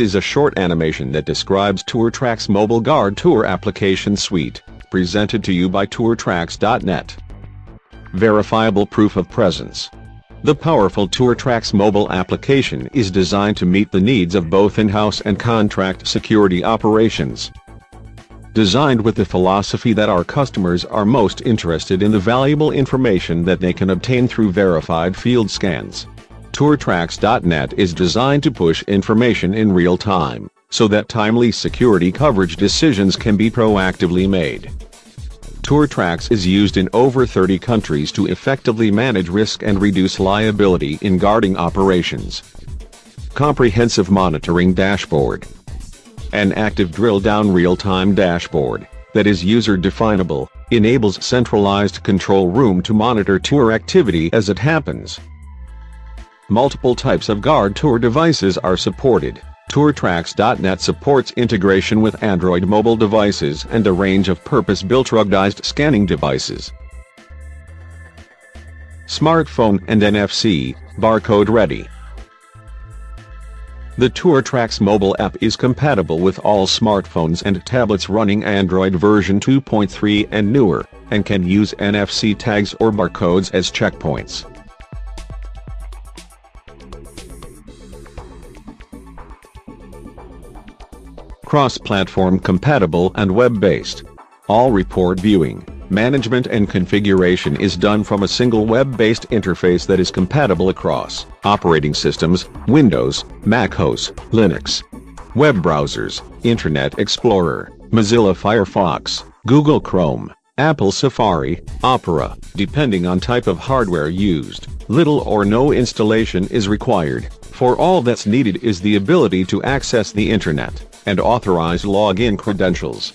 is a short animation that describes TourTracks Mobile Guard Tour application suite, presented to you by TourTracks.net. Verifiable proof of presence. The powerful TourTracks mobile application is designed to meet the needs of both in-house and contract security operations. Designed with the philosophy that our customers are most interested in the valuable information that they can obtain through verified field scans. TourTracks.net is designed to push information in real time, so that timely security coverage decisions can be proactively made. TourTracks is used in over 30 countries to effectively manage risk and reduce liability in guarding operations. Comprehensive Monitoring Dashboard An active drill-down real-time dashboard that is user-definable, enables centralized control room to monitor tour activity as it happens. Multiple types of guard tour devices are supported, TourTracks.net supports integration with Android mobile devices and a range of purpose-built ruggedized scanning devices. Smartphone and NFC, barcode ready. The TourTracks mobile app is compatible with all smartphones and tablets running Android version 2.3 and newer, and can use NFC tags or barcodes as checkpoints. Cross-platform compatible and web-based. All report viewing, management and configuration is done from a single web-based interface that is compatible across operating systems, Windows, Mac OS, Linux, web browsers, Internet Explorer, Mozilla Firefox, Google Chrome, Apple Safari, Opera, depending on type of hardware used, little or no installation is required, for all that's needed is the ability to access the Internet and authorize login credentials.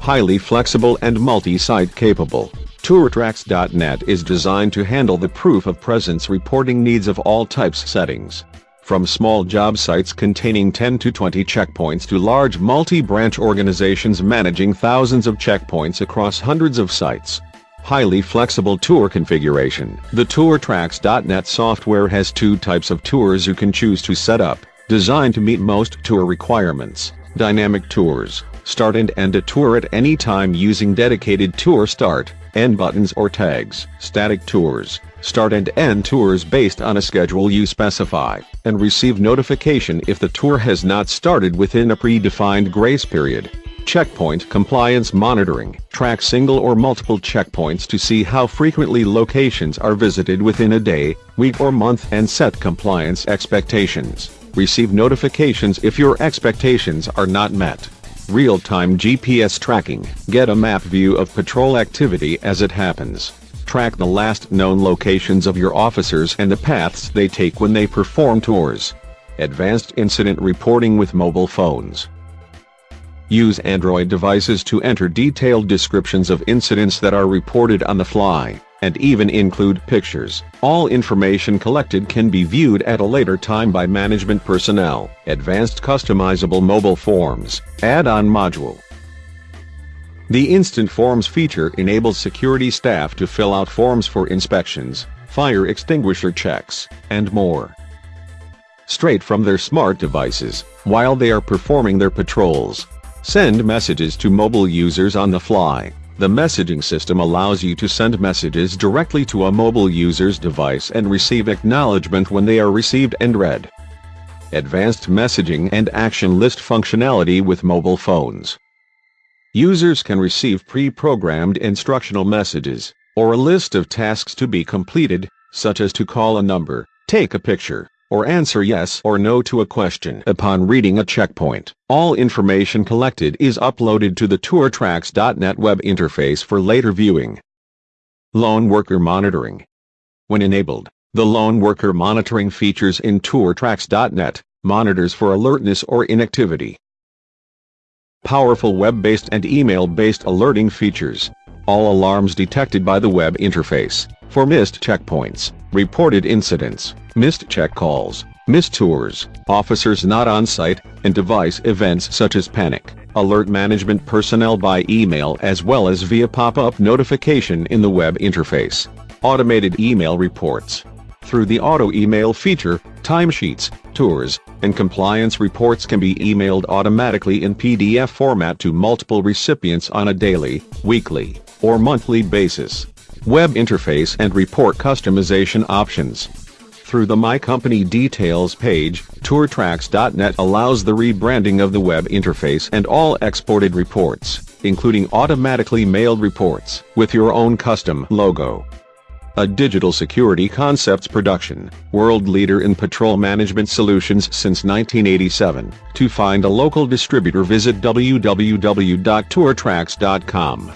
Highly flexible and multi-site capable, TourTracks.net is designed to handle the proof of presence reporting needs of all types settings. From small job sites containing 10 to 20 checkpoints to large multi-branch organizations managing thousands of checkpoints across hundreds of sites. Highly flexible tour configuration. The TourTracks.net software has two types of tours you can choose to set up, designed to meet most tour requirements. Dynamic Tours. Start and end a tour at any time using dedicated tour start, end buttons or tags. Static Tours. Start and end tours based on a schedule you specify, and receive notification if the tour has not started within a predefined grace period. Checkpoint Compliance Monitoring. Track single or multiple checkpoints to see how frequently locations are visited within a day, week or month and set compliance expectations receive notifications if your expectations are not met. Real-time GPS tracking, get a map view of patrol activity as it happens. Track the last known locations of your officers and the paths they take when they perform tours. Advanced incident reporting with mobile phones. Use Android devices to enter detailed descriptions of incidents that are reported on the fly and even include pictures. All information collected can be viewed at a later time by management personnel. Advanced customizable mobile forms, add-on module. The Instant Forms feature enables security staff to fill out forms for inspections, fire extinguisher checks, and more. Straight from their smart devices, while they are performing their patrols. Send messages to mobile users on the fly. The messaging system allows you to send messages directly to a mobile user's device and receive acknowledgement when they are received and read. Advanced messaging and action list functionality with mobile phones. Users can receive pre-programmed instructional messages, or a list of tasks to be completed, such as to call a number, take a picture, or answer yes or no to a question upon reading a checkpoint. All information collected is uploaded to the TourTracks.net web interface for later viewing. Lone Worker Monitoring When enabled, the Lone Worker Monitoring features in TourTracks.net monitors for alertness or inactivity. Powerful web-based and email-based alerting features. All alarms detected by the web interface, for missed checkpoints, reported incidents, missed check calls, missed tours, officers not on site, and device events such as panic, alert management personnel by email as well as via pop-up notification in the web interface. Automated email reports. Through the auto email feature, timesheets, tours, and compliance reports can be emailed automatically in PDF format to multiple recipients on a daily, weekly, or monthly basis. Web interface and report customization options. Through the My Company Details page, TourTracks.net allows the rebranding of the web interface and all exported reports, including automatically mailed reports, with your own custom logo. A digital security concepts production, world leader in patrol management solutions since 1987. To find a local distributor visit www.tourtracks.com.